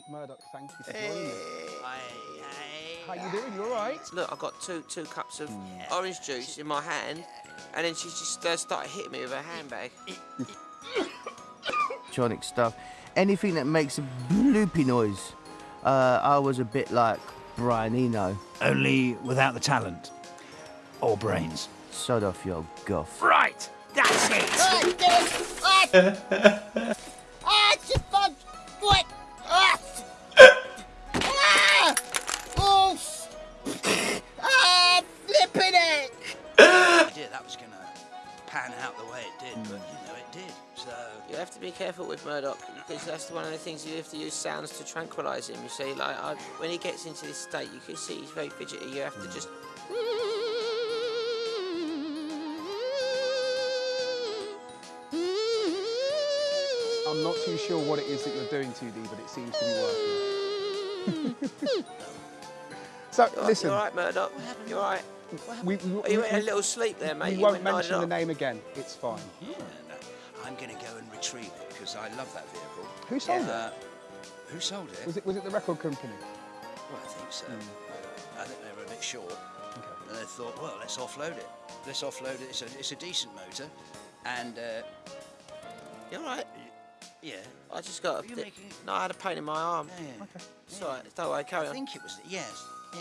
Pete Murdoc, thank you for joining me. Hey, How you doing? You all right? Look, I've got two two cups of orange juice in my hand, and then she just uh, started hitting me with her handbag. electronic stuff, anything that makes a bloopy noise. Uh, I was a bit like Brian Eno. Only without the talent. Or brains. Sod off your guff. Right! That's it! Ah, it's just fun. What? Was going to pan out the way it did, but hmm. you know, it did. So. You have to be careful with Murdoc because that's one of the things you have to use sounds to tranquilise him. You see, like I, when he gets into this state, you can see he's very fidgety. You have to hmm. just. I'm not too sure what it is that you're doing, 2D, but it seems to be working. so, You listen, all right, Murdoc? You're all right? we, we, Are you we- in a little sleep there, mate? we You won't went mention the name again. It's fine. Yeah, no, I'm going to go and retrieve it because I love that vehicle. Who sold it? Uh, who sold it? Was it was it the record company? Well, I think so. I think they were a bit short. And they thought, well, let's offload it. Let's offload it. It's a, it's a decent motor. And, uh, You all right? yeah. I just got. Were A you making- No, I had a pain in my arm. yeah. It's all right. Don't worry. Carry on. I think it was, yes. Yeah.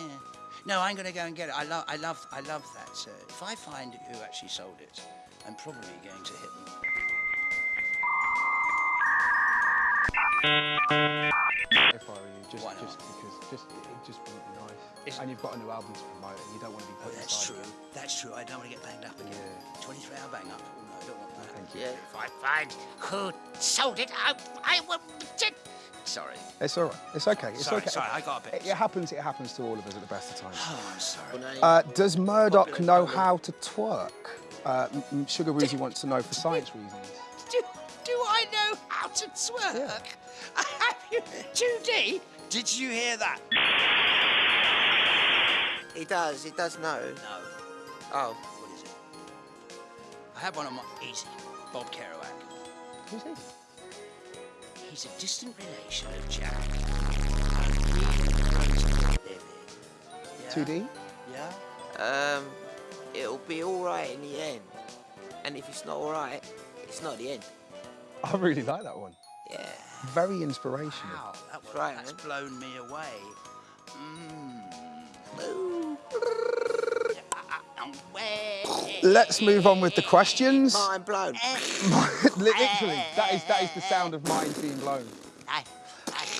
No, I'm going to go and get it. I love, I love, I love that. So if I find who actually sold it, I'm probably going to hit them. If I were you, just Why not? just because just it it just wouldn't be nice. It's- and you've got a new album to promote, and you don't want to be Oh, that's true. of it. That's true. I don't want to get banged up again. Yeah. 23 hour bang up. Oh, no, I don't want that. Thank you. Yeah. If I find who sold it, I, I will. Sorry. It's all right. It's okay. It's Sorry, okay. sorry, I got a bit- It, it happens. It happens to all of us at the best of times. Oh, I'm sorry. Uh, does Murdoc know program. how to twerk? Uh, M- M- Sugar Woozy wants to know for science reasons. Do, do I know how to twerk? Have you, 2D? Did you hear that? He does. He does know. No. Oh. What is it? I have one on my. Easy. Bob Kerouac. Who's he? He's a distant relation of Jack. A real great living. Yeah? 2D? Yeah? Um, it'll be all right in the end. And if it's not all right, it's not the end. I really like that one. Yeah. Very inspirational. Wow, that was, right, that's man. blown me away. Let's move on with the questions. Mind blown. Literally, that is that is the sound of minds being blown.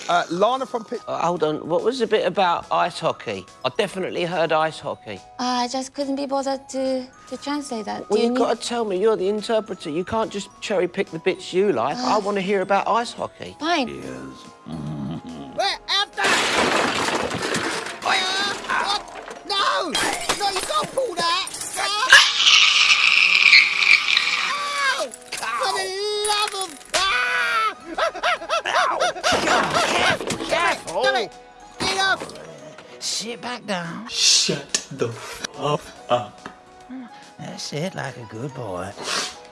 Uh, Lana from Pit. Uh, hold on. What was the bit about ice hockey? I definitely heard ice hockey. I just couldn't be bothered to, to translate that. Well, Do you you've need... got to tell me. You're the interpreter. You can't just cherry pick the bits you like. I want to hear about ice hockey. Fine. where, after! Uh, what? No! No, you can't pull that! Ah! Ow! For the love of... Ah! Careful! Damn it! Enough! Sit back down. Shut the fuck up. That's it, like a good boy.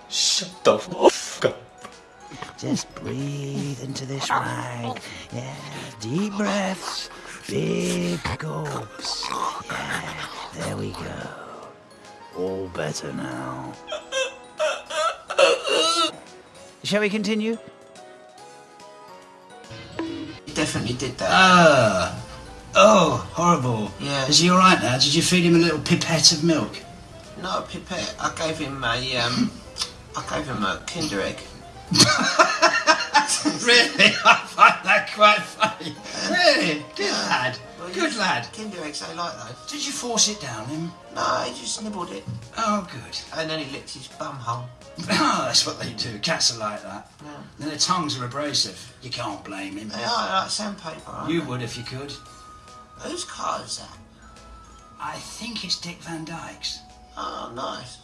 Shut the fuck up. Just breathe into this mic. Yeah, deep breaths, big gulps. Yeah, there we go. All better now. Shall we continue? He definitely did that. Ah. Oh, horrible. Yeah. Is he all right now? Did you feed him a little pipette of milk? No, Pipette. I gave him a um. I gave him a Kinder egg. really? I find that quite funny. Really? Good lad. Well, Good you- lad. Kinder eggs, they like those. Did you force it down him? No, he just nibbled it, Oh, good. and then he licked his bum hole. Oh, that's what they do. Cats are like that. Yeah. And their tongues are abrasive. You can't blame him. They are like sandpaper. aren't You would if you could. Whose car is that? I think it's Dick Van Dyke's. Oh, nice.